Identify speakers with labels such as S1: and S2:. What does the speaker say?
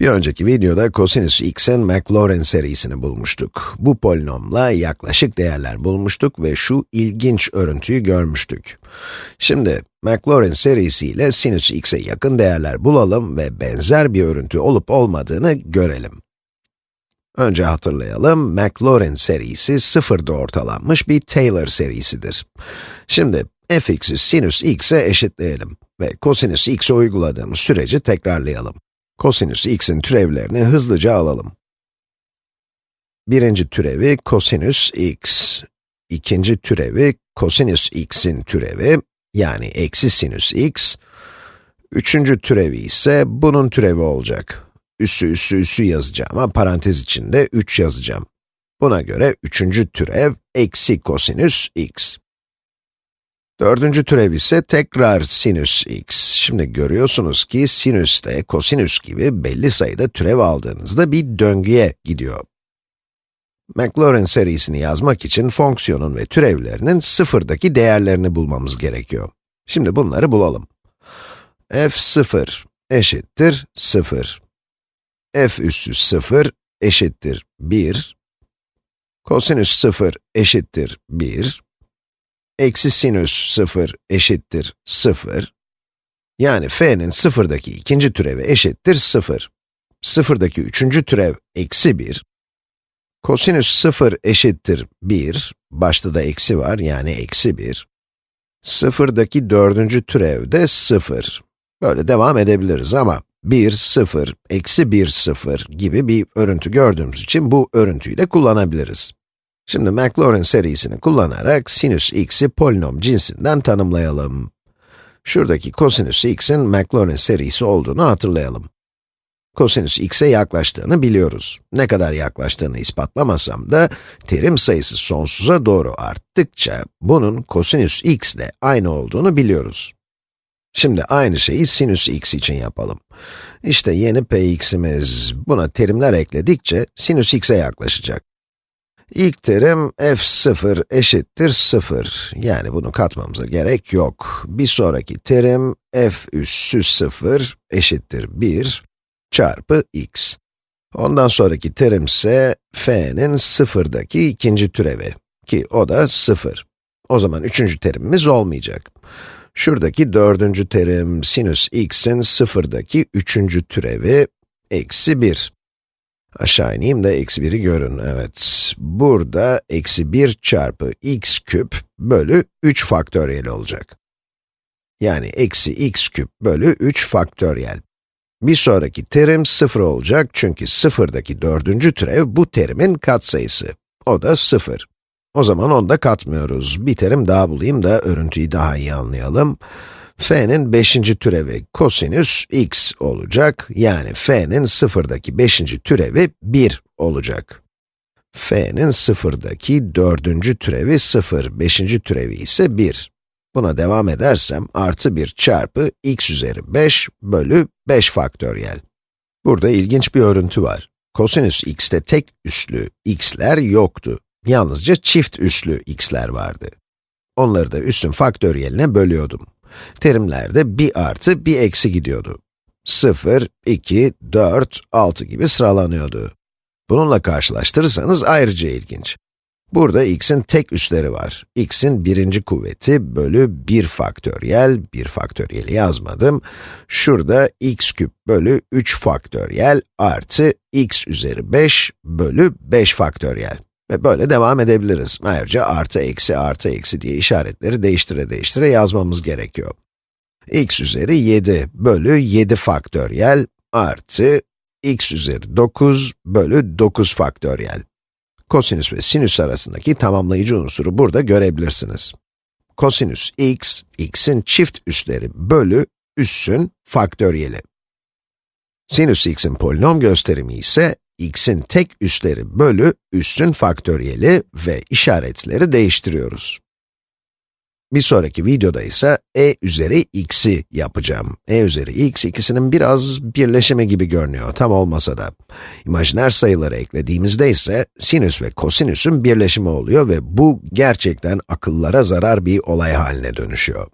S1: Bir önceki videoda kosinüs x'in Maclaurin serisini bulmuştuk. Bu polinomla yaklaşık değerler bulmuştuk ve şu ilginç örüntüyü görmüştük. Şimdi Maclaurin serisiyle sinüs x'e yakın değerler bulalım ve benzer bir örüntü olup olmadığını görelim. Önce hatırlayalım, Maclaurin serisi sıfırda ortalanmış bir Taylor serisidir. Şimdi fx'i sinüs x'e eşitleyelim ve kosinüs x'e uyguladığımız süreci tekrarlayalım. Kosinüs x'in türevlerini hızlıca alalım. Birinci türevi kosinüs x. İkinci türevi kosinüs x'in türevi, yani eksi sinüs x. Üçüncü türevi ise bunun türevi olacak. Üssü üssü üssü yazacağım ama parantez içinde 3 yazacağım. Buna göre üçüncü türev eksi kosinüs x. Dördüncü türev ise tekrar sinüs x. Şimdi görüyorsunuz ki sinüs de kosinüs gibi belli sayıda türev aldığınızda bir döngüye gidiyor. Maclaurin serisini yazmak için fonksiyonun ve türevlerinin sıfırdaki değerlerini bulmamız gerekiyor. Şimdi bunları bulalım. f0 eşittir 0. f üssü 0 eşittir 1. Kosinüs 0 eşittir 1 eksi sinüs 0 eşittir 0. Yani f'nin sıfırdaki ikinci türevi eşittir 0. Sıfırdaki üçüncü türev eksi 1. Kosinüs 0 eşittir 1. Başta da eksi var, yani eksi 1. Sıfırdaki dördüncü türev de 0. Böyle devam edebiliriz ama 1, 0, eksi 1, 0 gibi bir örüntü gördüğümüz için bu örüntüyü de kullanabiliriz. Şimdi Maclaurin serisini kullanarak sinüs x'i polinom cinsinden tanımlayalım. Şuradaki kosinüs x'in Maclaurin serisi olduğunu hatırlayalım. Kosinüs x'e yaklaştığını biliyoruz. Ne kadar yaklaştığını ispatlamasam da, terim sayısı sonsuza doğru arttıkça, bunun kosinüs x ile aynı olduğunu biliyoruz. Şimdi aynı şeyi sinüs x için yapalım. İşte yeni px'imiz, buna terimler ekledikçe sinüs x'e yaklaşacak. İlk terim f0 eşittir 0. Yani bunu katmamıza gerek yok. Bir sonraki terim f üssü 0 eşittir 1 çarpı x. Ondan sonraki terim ise f'nin sıfırdaki ikinci türevi ki o da 0. O zaman üçüncü terimimiz olmayacak. Şuradaki dördüncü terim sinüs x'in sıfırdaki üçüncü türevi eksi 1. Aşağı ineyim de eksi 1'i görün, evet. Burada eksi 1 çarpı x küp bölü 3 faktöriyel olacak. Yani eksi x küp bölü 3 faktöriyel. Bir sonraki terim 0 olacak çünkü sıfırdaki dördüncü türev bu terimin katsayısı. O da 0. O zaman onu da katmıyoruz. Bir terim daha bulayım da örüntüyü daha iyi anlayalım f'nin 5. türevi kosinüs x olacak. Yani f'nin sıfırdaki 5. türevi 1 olacak. f'nin sıfırdaki 4. türevi 0, 5. türevi ise 1. Buna devam edersem, artı 1 çarpı x üzeri 5 bölü 5 faktöriyel. Burada ilginç bir örüntü var. Kosinüs x'te tek üslü x'ler yoktu. Yalnızca çift üslü x'ler vardı. Onları da üssün faktöriyeline bölüyordum. Terimlerde bir artı, bir eksi gidiyordu. 0, 2, 4, 6 gibi sıralanıyordu. Bununla karşılaştırırsanız ayrıca ilginç. Burada x'in tek üsleri var. x'in birinci kuvveti bölü 1 faktöriyel, 1 faktöriyeli yazmadım. Şurada x küp bölü 3 faktöriyel artı x üzeri 5 bölü 5 faktöriyel. Ve böyle devam edebiliriz. Ayrıca artı, eksi, artı, eksi diye işaretleri değiştire değiştire yazmamız gerekiyor. x üzeri 7 bölü 7 faktöriyel artı x üzeri 9 bölü 9 faktöriyel. Kosinüs ve sinüs arasındaki tamamlayıcı unsuru burada görebilirsiniz. Kosinüs x, x'in çift üsleri bölü üssün faktöriyeli. Sinüs x'in polinom gösterimi ise x'in tek üsleri bölü üssün faktöriyeli ve işaretleri değiştiriyoruz. Bir sonraki videoda ise e üzeri x'i yapacağım. e üzeri x ikisinin biraz birleşimi gibi görünüyor, tam olmasa da. İmajiner sayıları eklediğimizde ise sinüs ve kosinüsün birleşimi oluyor ve bu gerçekten akıllara zarar bir olay haline dönüşüyor.